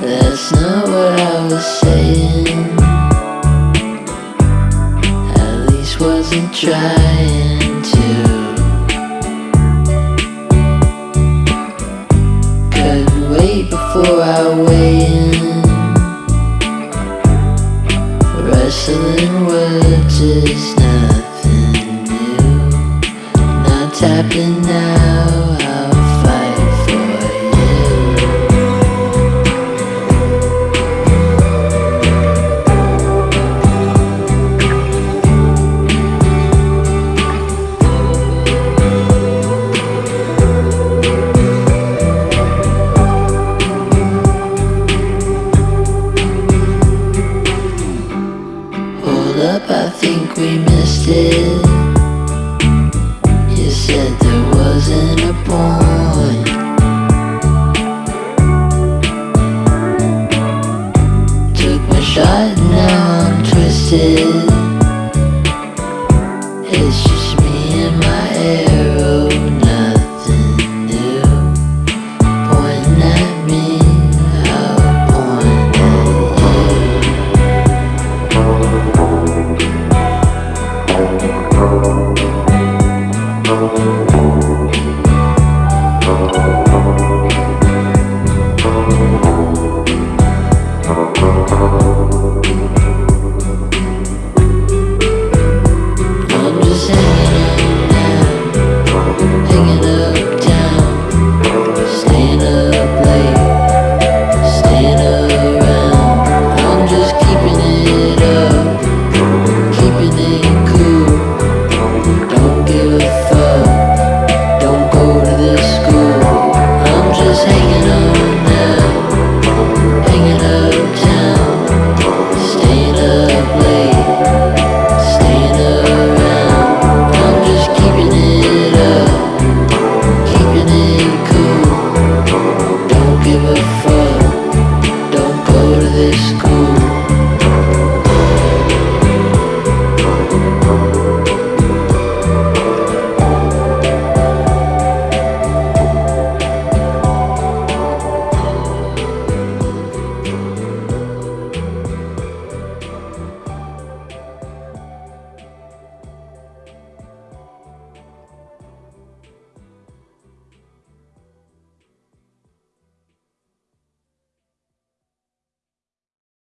That's not what I was saying. At least wasn't trying to. Couldn't wait before I weigh in. Think we missed it. You said there wasn't a point. Took my shot, now I'm twisted.